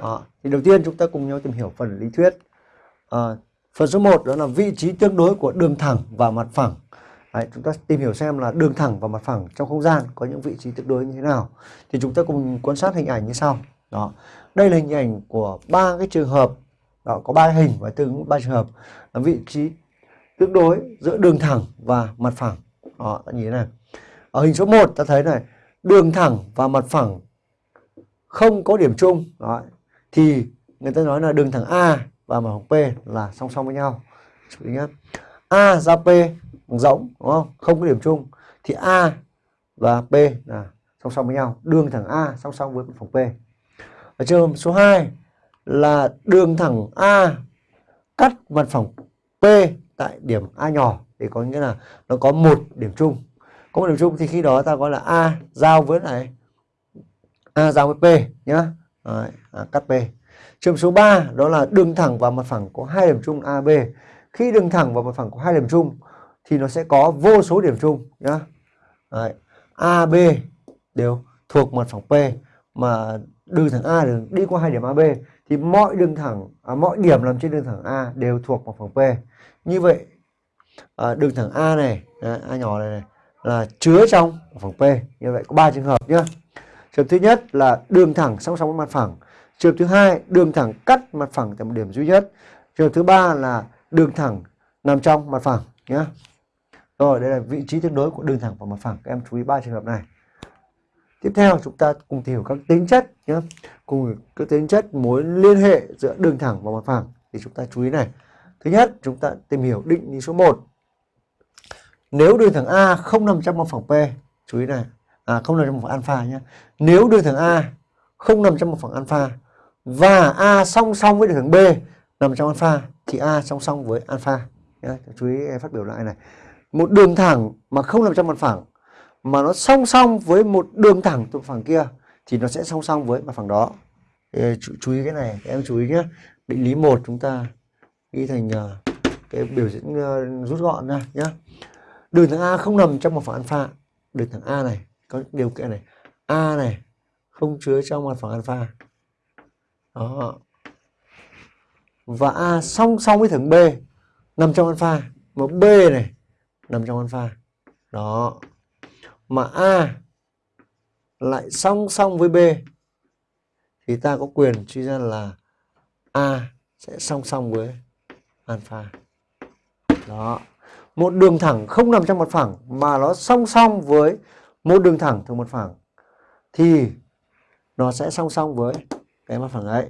đó. thì đầu tiên chúng ta cùng nhau tìm hiểu phần lý thuyết. À, phần số 1 đó là vị trí tương đối của đường thẳng và mặt phẳng. Đấy, chúng ta tìm hiểu xem là đường thẳng và mặt phẳng trong không gian có những vị trí tương đối như thế nào. Thì chúng ta cùng quan sát hình ảnh như sau. Đó đây là hình ảnh của ba cái trường hợp. Đó có ba hình và tương ba trường hợp. Là vị trí tương đối giữa đường thẳng và mặt phẳng. Đó ta nhìn thế này. Ở hình số 1 ta thấy này đường thẳng và mặt phẳng không có điểm chung. Đó thì người ta nói là đường thẳng A và mặt phẳng P là song song với nhau. Chú ý nhé A giao P bằng rỗng đúng không? Không có điểm chung. Thì A và P là song song với nhau. Đường thẳng A song song với mặt phẳng P. Ở trường hợp số 2 là đường thẳng A cắt mặt phẳng P tại điểm A nhỏ thì có nghĩa là nó có một điểm chung. Có một điểm chung thì khi đó ta gọi là A giao với này A giao với P nhá. Đấy, à, cắt P trường số 3 đó là đường thẳng và mặt phẳng có hai điểm chung AB khi đường thẳng và mặt phẳng có hai điểm chung thì nó sẽ có vô số điểm chung nhá. Đấy, AB đều thuộc mặt phẳng P mà đường thẳng A đường đi qua hai điểm AB thì mọi đường thẳng à, mọi điểm nằm trên đường thẳng A đều thuộc mặt phẳng P. Như vậy à, đường thẳng A này đấy, A nhỏ này, này là chứa trong mặt phẳng P. Như vậy có ba trường hợp nhá trường thứ nhất là đường thẳng song song với mặt phẳng. Trường thứ hai, đường thẳng cắt mặt phẳng tại một điểm duy nhất. Trường thứ ba là đường thẳng nằm trong mặt phẳng nhé rồi, đây là vị trí tương đối của đường thẳng và mặt phẳng. Các em chú ý ba trường hợp này. Tiếp theo, chúng ta cùng tìm hiểu các tính chất nhé cùng các tính chất mối liên hệ giữa đường thẳng và mặt phẳng. Thì chúng ta chú ý này. Thứ nhất, chúng ta tìm hiểu định lý số 1 nếu đường thẳng A không nằm trong mặt phẳng P, chú ý này à không nằm trong một phần alpha nhé nếu đường thẳng A không nằm trong một phẳng alpha và A song song với đường thẳng B nằm trong alpha thì A song song với alpha. Nhé. chú ý phát biểu lại này. Một đường thẳng mà không nằm trong mặt phẳng mà nó song song với một đường thẳng từ phẳng kia thì nó sẽ song song với mặt phẳng đó. Chú, chú ý cái này em chú ý nhé định lý một chúng ta ghi thành uh, cái biểu diễn uh, rút gọn ra nhé đường thẳng A không nằm trong một phẳng alpha. Đường thẳng A này có điều kiện này. A này, không chứa trong mặt phẳng alpha. Đó. Và A song song với thẳng B, nằm trong alpha. Mà B này, nằm trong alpha. Đó. Mà A lại song song với B, thì ta có quyền suy ra là A sẽ song song với alpha. Đó. Một đường thẳng không nằm trong mặt phẳng mà nó song song với một đường thẳng thuộc mặt phẳng, thì nó sẽ song song với cái mặt phẳng ấy.